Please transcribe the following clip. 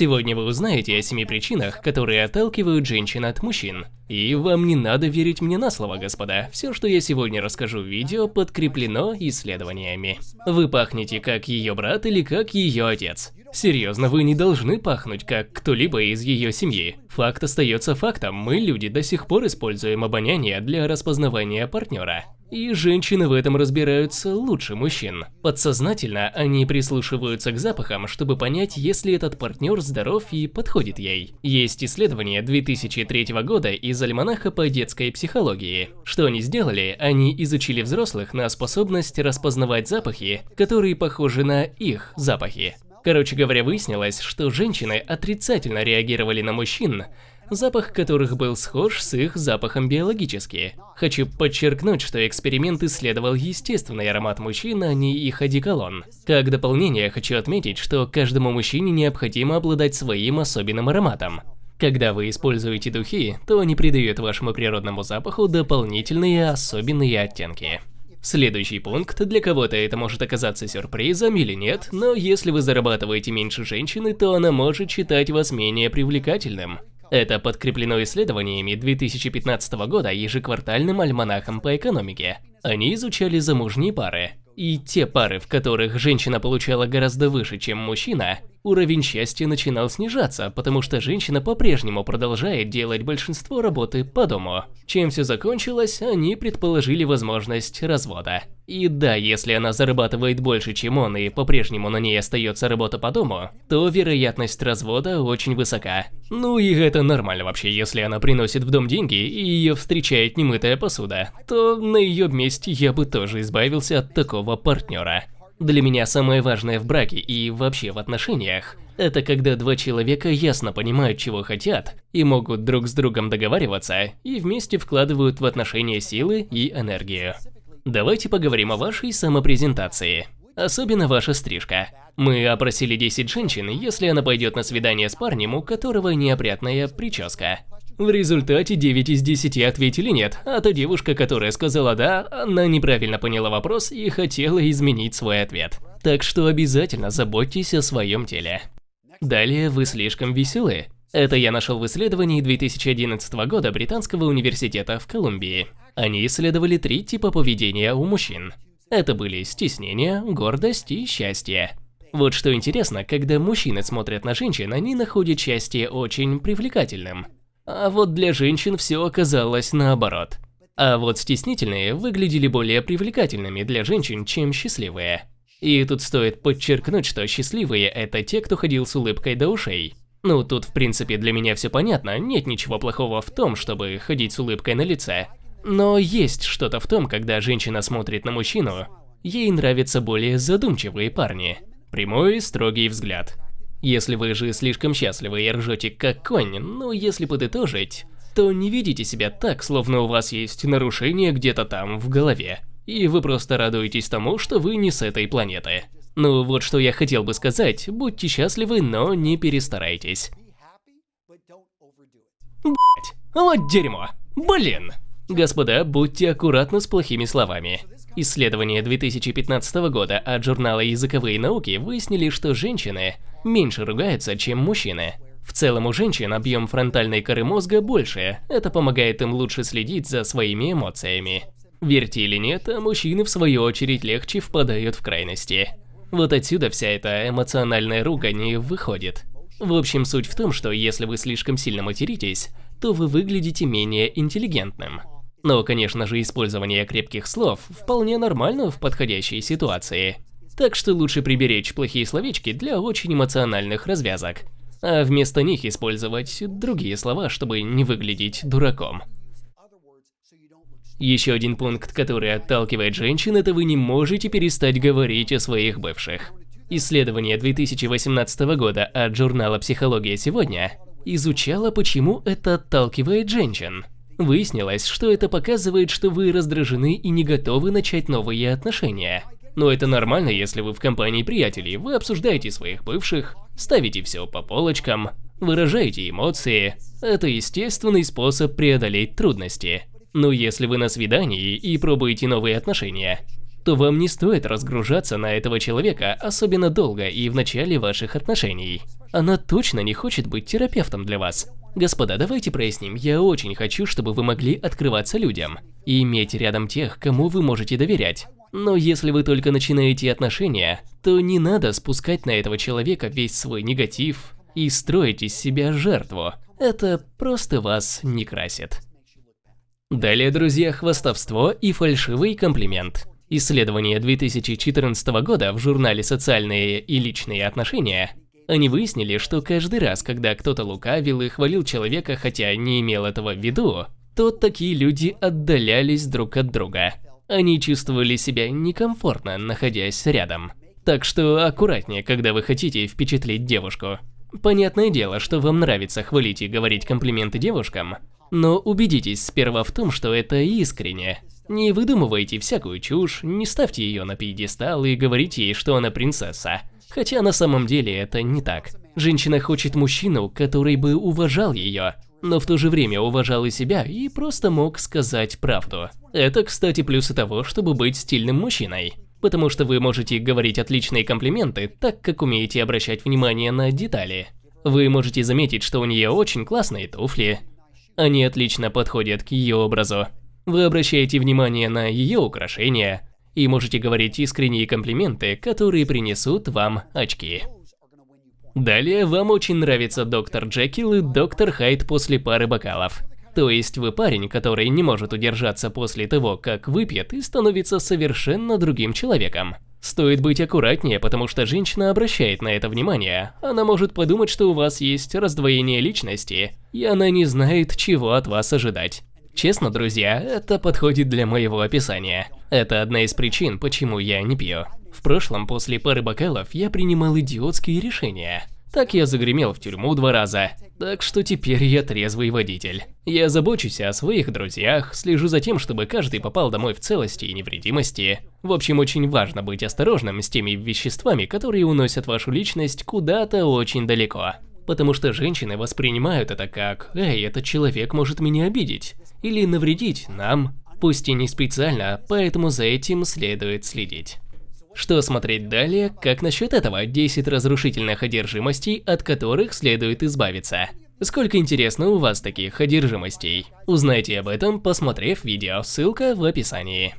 Сегодня вы узнаете о семи причинах, которые отталкивают женщин от мужчин. И вам не надо верить мне на слово, господа. Все, что я сегодня расскажу в видео, подкреплено исследованиями. Вы пахнете как ее брат или как ее отец. Серьезно, вы не должны пахнуть как кто-либо из ее семьи. Факт остается фактом, мы, люди, до сих пор используем обоняние для распознавания партнера. И женщины в этом разбираются лучше мужчин. Подсознательно они прислушиваются к запахам, чтобы понять, если этот партнер здоров и подходит ей. Есть исследование 2003 года из альманаха по детской психологии. Что они сделали? Они изучили взрослых на способность распознавать запахи, которые похожи на их запахи. Короче говоря, выяснилось, что женщины отрицательно реагировали на мужчин, запах которых был схож с их запахом биологически. Хочу подчеркнуть, что эксперимент исследовал естественный аромат мужчин, а не их одеколон. Как дополнение хочу отметить, что каждому мужчине необходимо обладать своим особенным ароматом. Когда вы используете духи, то они придают вашему природному запаху дополнительные особенные оттенки. Следующий пункт, для кого-то это может оказаться сюрпризом или нет, но если вы зарабатываете меньше женщины, то она может считать вас менее привлекательным. Это подкреплено исследованиями 2015 года ежеквартальным альманахом по экономике. Они изучали замужние пары. И те пары, в которых женщина получала гораздо выше, чем мужчина, уровень счастья начинал снижаться, потому что женщина по-прежнему продолжает делать большинство работы по дому. Чем все закончилось, они предположили возможность развода. И да, если она зарабатывает больше, чем он, и по-прежнему на ней остается работа по дому, то вероятность развода очень высока. Ну и это нормально вообще, если она приносит в дом деньги и ее встречает немытая посуда, то на ее месте я бы тоже избавился от такого партнера. Для меня самое важное в браке и вообще в отношениях – это когда два человека ясно понимают, чего хотят, и могут друг с другом договариваться, и вместе вкладывают в отношения силы и энергию. Давайте поговорим о вашей самопрезентации. Особенно ваша стрижка. Мы опросили 10 женщин, если она пойдет на свидание с парнем, у которого неопрятная прическа. В результате 9 из 10 ответили нет, а та девушка, которая сказала «да», она неправильно поняла вопрос и хотела изменить свой ответ. Так что обязательно заботьтесь о своем теле. Далее вы слишком веселы. Это я нашел в исследовании 2011 года Британского университета в Колумбии. Они исследовали три типа поведения у мужчин. Это были стеснение, гордость и счастье. Вот что интересно, когда мужчины смотрят на женщин, они находят счастье очень привлекательным. А вот для женщин все оказалось наоборот. А вот стеснительные выглядели более привлекательными для женщин, чем счастливые. И тут стоит подчеркнуть, что счастливые – это те, кто ходил с улыбкой до ушей. Ну, тут в принципе для меня все понятно, нет ничего плохого в том, чтобы ходить с улыбкой на лице. Но есть что-то в том, когда женщина смотрит на мужчину, ей нравятся более задумчивые парни. Прямой строгий взгляд. Если вы же слишком счастливы и ржете как конь, ну если подытожить, то не видите себя так, словно у вас есть нарушение где-то там в голове. И вы просто радуетесь тому, что вы не с этой планеты. Ну вот что я хотел бы сказать, будьте счастливы, но не перестарайтесь. Блять, вот дерьмо, блин. Господа, будьте аккуратны с плохими словами. Исследования 2015 года от журнала «Языковые науки» выяснили, что женщины меньше ругаются, чем мужчины. В целом у женщин объем фронтальной коры мозга больше, это помогает им лучше следить за своими эмоциями. Верьте или нет, а мужчины в свою очередь легче впадают в крайности. Вот отсюда вся эта эмоциональная ругань и выходит. В общем, суть в том, что если вы слишком сильно материтесь, то вы выглядите менее интеллигентным. Но, конечно же, использование крепких слов вполне нормально в подходящей ситуации. Так что лучше приберечь плохие словечки для очень эмоциональных развязок, а вместо них использовать другие слова, чтобы не выглядеть дураком. Еще один пункт, который отталкивает женщин, это вы не можете перестать говорить о своих бывших. Исследование 2018 года от журнала «Психология сегодня» изучало, почему это отталкивает женщин. Выяснилось, что это показывает, что вы раздражены и не готовы начать новые отношения. Но это нормально, если вы в компании приятелей, вы обсуждаете своих бывших, ставите все по полочкам, выражаете эмоции. Это естественный способ преодолеть трудности. Но если вы на свидании и пробуете новые отношения, то вам не стоит разгружаться на этого человека особенно долго и в начале ваших отношений. она точно не хочет быть терапевтом для вас. Господа, давайте проясним, я очень хочу, чтобы вы могли открываться людям и иметь рядом тех, кому вы можете доверять. Но если вы только начинаете отношения, то не надо спускать на этого человека весь свой негатив и строить из себя жертву. Это просто вас не красит. Далее, друзья, хвастовство и фальшивый комплимент. Исследование 2014 года в журнале «Социальные и личные отношения» Они выяснили, что каждый раз, когда кто-то лукавил и хвалил человека, хотя не имел этого в виду, то такие люди отдалялись друг от друга. Они чувствовали себя некомфортно, находясь рядом. Так что аккуратнее, когда вы хотите впечатлить девушку. Понятное дело, что вам нравится хвалить и говорить комплименты девушкам, но убедитесь сперва в том, что это искренне. Не выдумывайте всякую чушь, не ставьте ее на пьедестал и говорите ей, что она принцесса. Хотя на самом деле это не так. Женщина хочет мужчину, который бы уважал ее, но в то же время уважал и себя и просто мог сказать правду. Это, кстати, плюсы того, чтобы быть стильным мужчиной. Потому что вы можете говорить отличные комплименты, так как умеете обращать внимание на детали. Вы можете заметить, что у нее очень классные туфли. Они отлично подходят к ее образу. Вы обращаете внимание на ее украшения, и можете говорить искренние комплименты, которые принесут вам очки. Далее вам очень нравится доктор Джекил и доктор Хайд после пары бокалов. То есть вы парень, который не может удержаться после того, как выпьет и становится совершенно другим человеком. Стоит быть аккуратнее, потому что женщина обращает на это внимание. Она может подумать, что у вас есть раздвоение личности, и она не знает, чего от вас ожидать. Честно, друзья, это подходит для моего описания. Это одна из причин, почему я не пью. В прошлом, после пары бокалов, я принимал идиотские решения. Так я загремел в тюрьму два раза. Так что теперь я трезвый водитель. Я забочусь о своих друзьях, слежу за тем, чтобы каждый попал домой в целости и невредимости. В общем, очень важно быть осторожным с теми веществами, которые уносят вашу личность куда-то очень далеко. Потому что женщины воспринимают это как «Эй, этот человек может меня обидеть» или навредить нам, пусть и не специально, поэтому за этим следует следить. Что смотреть далее, как насчет этого 10 разрушительных одержимостей, от которых следует избавиться? Сколько интересно у вас таких одержимостей? Узнайте об этом, посмотрев видео, ссылка в описании.